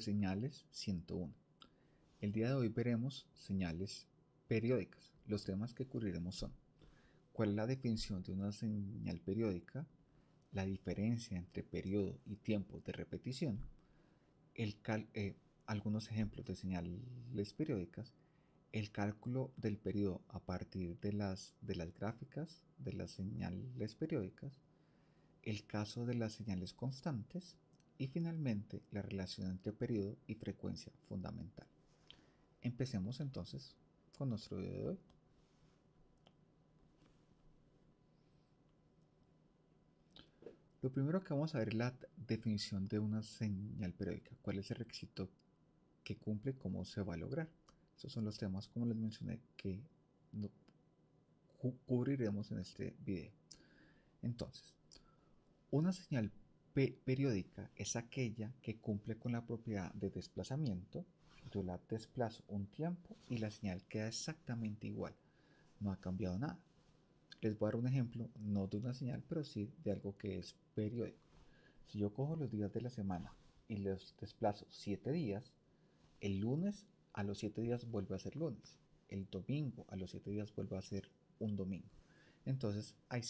señales 101. El día de hoy veremos señales periódicas. Los temas que cubriremos son cuál es la definición de una señal periódica, la diferencia entre periodo y tiempo de repetición, el eh, algunos ejemplos de señales periódicas, el cálculo del periodo a partir de las, de las gráficas de las señales periódicas, el caso de las señales constantes y finalmente la relación entre periodo y frecuencia fundamental. Empecemos entonces con nuestro video de hoy. Lo primero que vamos a ver es la definición de una señal periódica. ¿Cuál es el requisito que cumple? ¿Cómo se va a lograr? Esos son los temas, como les mencioné, que cubriremos en este video. Entonces, una señal periódica es aquella que cumple con la propiedad de desplazamiento. Yo la desplazo un tiempo y la señal queda exactamente igual. No ha cambiado nada. Les voy a dar un ejemplo, no de una señal, pero sí de algo que es periódico. Si yo cojo los días de la semana y los desplazo 7 días, el lunes a los 7 días vuelve a ser lunes. El domingo a los 7 días vuelve a ser un domingo. Entonces, hay,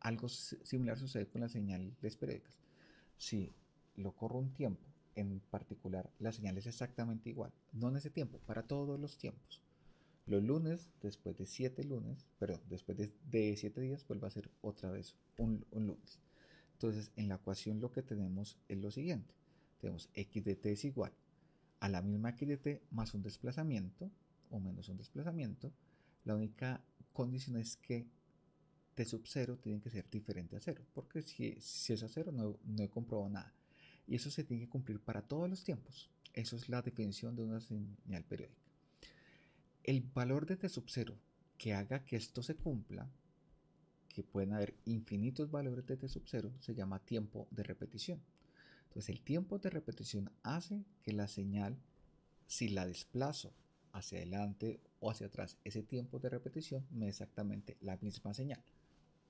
algo similar sucede con las señales periódicas. Si lo corro un tiempo, en particular, la señal es exactamente igual. No en ese tiempo, para todos los tiempos. Los lunes, después de 7 lunes, perdón, después de 7 días, vuelve a ser otra vez un, lunes. Entonces, en la ecuación lo que tenemos es lo siguiente. Tenemos x de t es igual a la misma x de t más un desplazamiento, o menos un desplazamiento. La única condición es que t sub 0 tiene que ser diferente a 0, porque si, si es a 0 no, no he comprobado nada. Y eso se tiene que cumplir para todos los tiempos. Eso es la definición de una señal periódica. El valor de t sub 0 que haga que esto se cumpla, que pueden haber infinitos valores de t sub 0, se llama tiempo de repetición. Entonces el tiempo de repetición hace que la señal, si la desplazo hacia adelante o hacia atrás, ese tiempo de repetición me da exactamente la misma señal.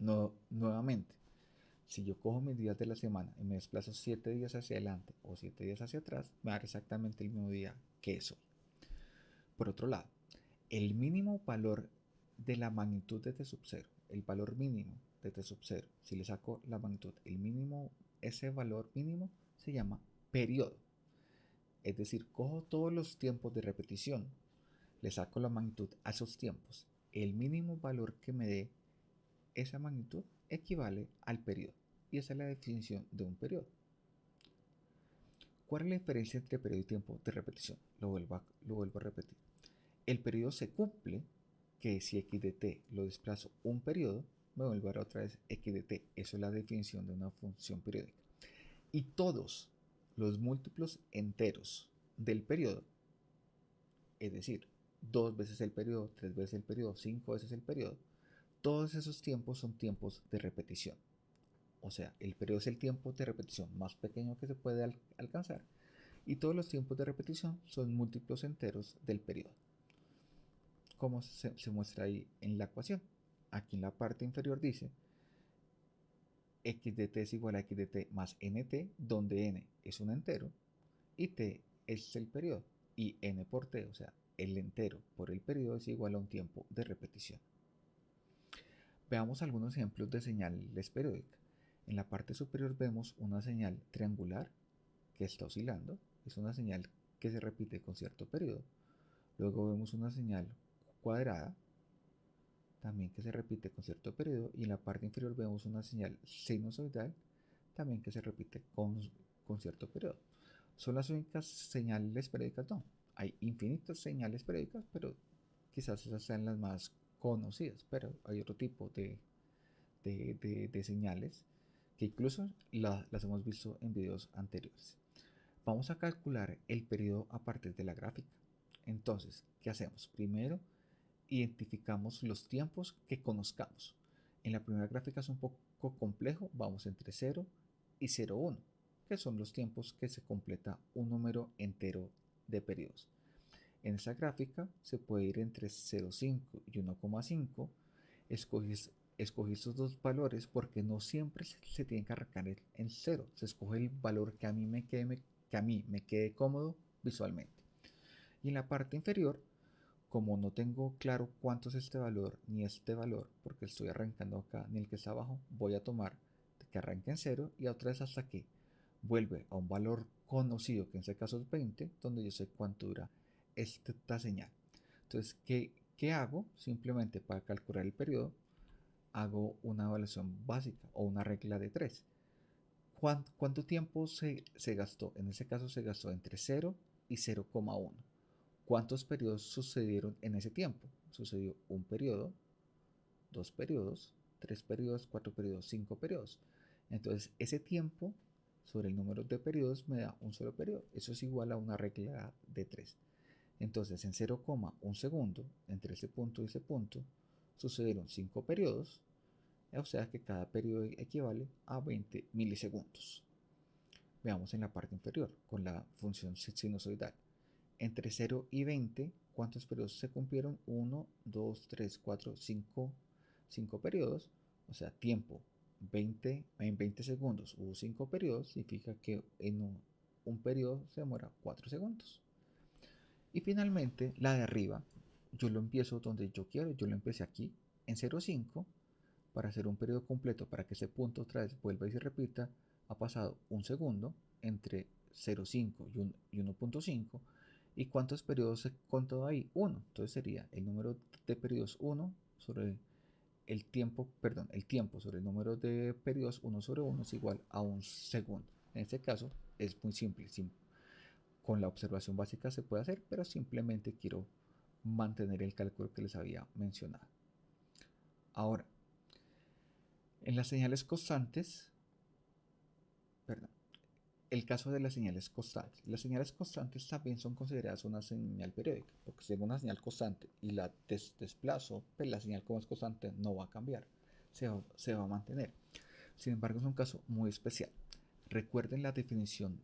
No, nuevamente, si yo cojo mis días de la semana y me desplazo 7 días hacia adelante o 7 días hacia atrás, me va a dar exactamente el mismo día que eso. Por otro lado, el mínimo valor de la magnitud de T sub 0, el valor mínimo de T sub 0, si le saco la magnitud, el mínimo, ese valor mínimo se llama periodo. Es decir, cojo todos los tiempos de repetición, le saco la magnitud a esos tiempos. El mínimo valor que me dé esa magnitud equivale al periodo. Y esa es la definición de un periodo. ¿Cuál es la diferencia entre periodo y tiempo de repetición? Lo vuelvo a, lo vuelvo a repetir el periodo se cumple, que si x de t lo desplazo un periodo, me vuelvo a dar otra vez x de t. Eso es la definición de una función periódica. Y todos los múltiplos enteros del periodo, es decir, dos veces el periodo, tres veces el periodo, cinco veces el periodo, todos esos tiempos son tiempos de repetición. O sea, el periodo es el tiempo de repetición más pequeño que se puede alcanzar y todos los tiempos de repetición son múltiplos enteros del periodo como se, muestra ahí en la ecuación. Aquí en la parte inferior dice x de t es igual a x de t más nt, donde n es un entero y t es el periodo. Y n por t, o sea, el entero por el periodo es igual a un tiempo de repetición. Veamos algunos ejemplos de señales periódicas. En la parte superior vemos una señal triangular que está oscilando. Es una señal que se repite con cierto periodo. Luego vemos una señal cuadrada, también que se repite con cierto periodo, y en la parte inferior vemos una señal sinusoidal, también que se repite con, cierto periodo. ¿Son las únicas señales periódicas? No, hay infinitas señales periódicas, pero quizás esas sean las más conocidas, pero hay otro tipo de, de, de, señales que incluso las hemos visto en videos anteriores. Vamos a calcular el periodo a partir de la gráfica. Entonces, ¿qué hacemos? Primero, identificamos los tiempos que conozcamos. En la primera gráfica es un poco complejo, vamos entre 0 y 0,1, que son los tiempos que se completa un número entero de periodos. En esa gráfica se puede ir entre 0,5 y 1,5. Escogí, estos dos valores porque no siempre se, tienen que arrancar en 0. Se escoge el valor que a mí me quede que a mí me quede cómodo visualmente. Y en la parte inferior, como no tengo claro cuánto es este valor ni este valor, porque estoy arrancando acá ni el que está abajo, voy a tomar que arranque en cero y otra vez hasta que vuelve a un valor conocido, que en este caso es 20, donde yo sé cuánto dura esta señal. Entonces, ¿qué, qué hago? Simplemente para calcular el periodo, hago una evaluación básica o una regla de 3. ¿Cuánto, tiempo se, se, gastó? En ese caso se gastó entre 0 y 0,1. ¿Cuántos periodos sucedieron en ese tiempo? Sucedió un periodo, dos periodos, tres periodos, cuatro periodos, cinco periodos. Entonces, ese tiempo sobre el número de periodos me da un solo periodo. Eso es igual a una regla de 3. Entonces, en 0,1 segundo, entre ese punto y ese punto, sucedieron 5 periodos o sea que cada periodo equivale a 20 milisegundos. Veamos en la parte inferior con la función sinusoidal. Entre 0 y 20, ¿cuántos periodos se cumplieron? 1, 2, 3, 4, 5, 5 periodos. O sea, tiempo 20, en 20 segundos hubo 5 periodos, significa que en un, un periodo se demora 4 segundos. Y finalmente, la de arriba, yo lo empiezo donde yo quiero, yo lo empecé aquí en 0,5 para hacer un periodo completo para que ese punto otra vez vuelva y se repita, ha pasado un segundo entre 0,5 y 1.5. ¿Y cuántos periodos se contó ahí? 1. Entonces sería el número de periodos 1 sobre el tiempo, perdón, el tiempo sobre el número de periodos 1 sobre 1 es igual a un segundo. En este caso es muy simple, con la observación básica se puede hacer, pero simplemente quiero mantener el cálculo que les había mencionado. Ahora, en las señales constantes, perdón, el caso de las señales constantes. Las señales constantes también son consideradas una señal periódica, porque si es una señal constante y la desplazo, pues la señal como es constante no va a cambiar, se va, se va a mantener. Sin embargo, es un caso muy especial. Recuerden la definición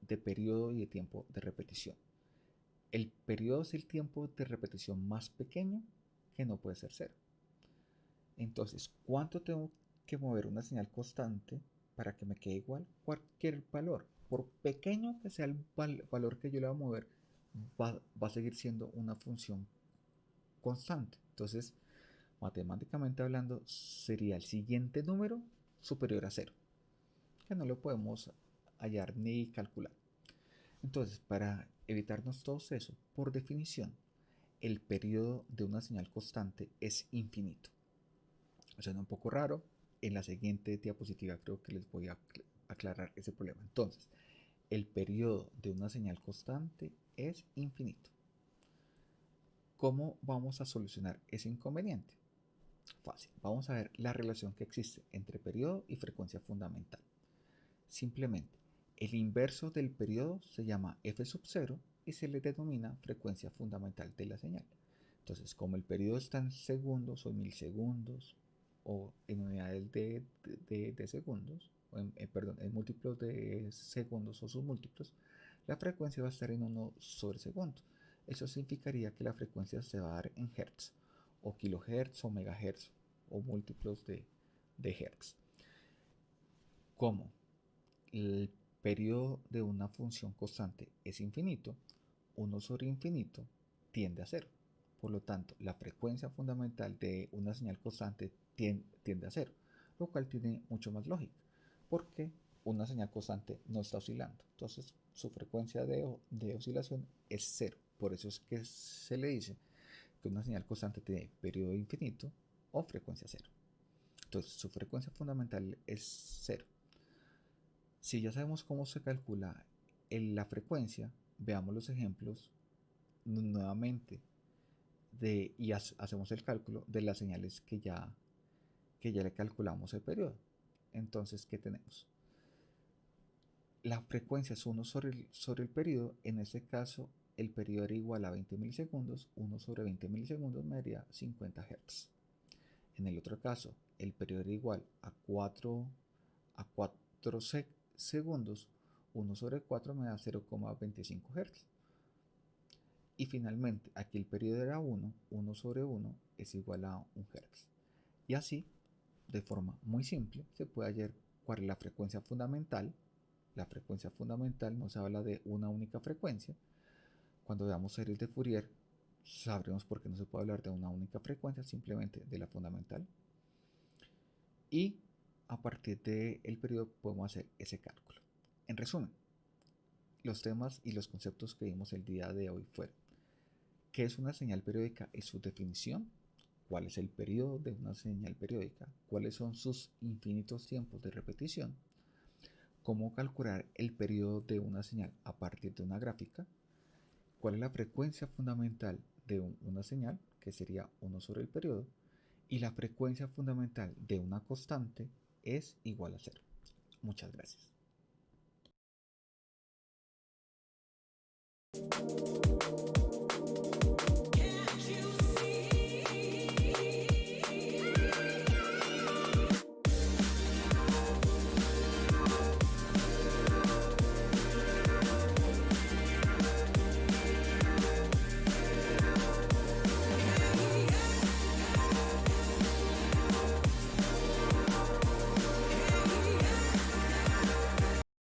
de periodo y de tiempo de repetición. El periodo es el tiempo de repetición más pequeño que no puede ser cero. Entonces, ¿cuánto tengo que mover una señal constante para que me quede igual cualquier valor. Por pequeño que sea el valor que yo le voy a mover, va, a seguir siendo una función constante. Entonces, matemáticamente hablando, sería el siguiente número superior a cero, que no lo podemos hallar ni calcular. Entonces, para evitarnos todo eso, por definición, el periodo de una señal constante es infinito. Suena un poco raro, en la siguiente diapositiva creo que les voy a aclarar ese problema. Entonces, el periodo de una señal constante es infinito. ¿Cómo vamos a solucionar ese inconveniente? Fácil. Vamos a ver la relación que existe entre periodo y frecuencia fundamental. Simplemente, el inverso del periodo se llama f sub 0 y se le denomina frecuencia fundamental de la señal. Entonces, como el periodo está en segundos o milisegundos o en unidades de, de, segundos, o en, eh, perdón, en múltiplos de segundos o sus múltiplos, la frecuencia va a estar en 1 sobre segundo. Eso significaría que la frecuencia se va a dar en hertz, o kilohertz, o megahertz, o múltiplos de, de hertz. Como el periodo de una función constante es infinito, 1 sobre infinito tiende a cero. Por lo tanto, la frecuencia fundamental de una señal constante tiende a cero, lo cual tiene mucho más lógica, porque una señal constante no está oscilando. Entonces, su frecuencia de, oscilación es cero. Por eso es que se le dice que una señal constante tiene periodo infinito o frecuencia cero. Entonces, su frecuencia fundamental es cero. Si ya sabemos cómo se calcula la frecuencia, veamos los ejemplos nuevamente y hacemos el cálculo de las señales que ya que ya le calculamos el periodo. Entonces, ¿qué tenemos? La frecuencia es 1 sobre el, sobre el periodo. En este caso, el periodo era igual a 20 milisegundos. 1 sobre 20 milisegundos me daría 50 Hz. En el otro caso, el periodo era igual a 4, a 4 segundos. 1 sobre 4 me da 0,25 Hz. Y finalmente, aquí el periodo era 1, 1 sobre 1 es igual a 1 Hz. Y así de forma muy simple se puede hallar cuál es la frecuencia fundamental la frecuencia fundamental nos habla de una única frecuencia. Cuando veamos series de Fourier, sabremos por qué no se puede hablar de una única frecuencia, simplemente de la fundamental. Y a partir del periodo podemos hacer ese cálculo. En resumen, los temas y los conceptos que vimos el día de hoy fueron qué es una señal periódica y su definición, cuál es el periodo de una señal periódica, cuáles son sus infinitos tiempos de repetición, cómo calcular el periodo de una señal a partir de una gráfica, cuál es la frecuencia fundamental de una señal, que sería 1 sobre el periodo, y la frecuencia fundamental de una constante es igual a 0. Muchas gracias.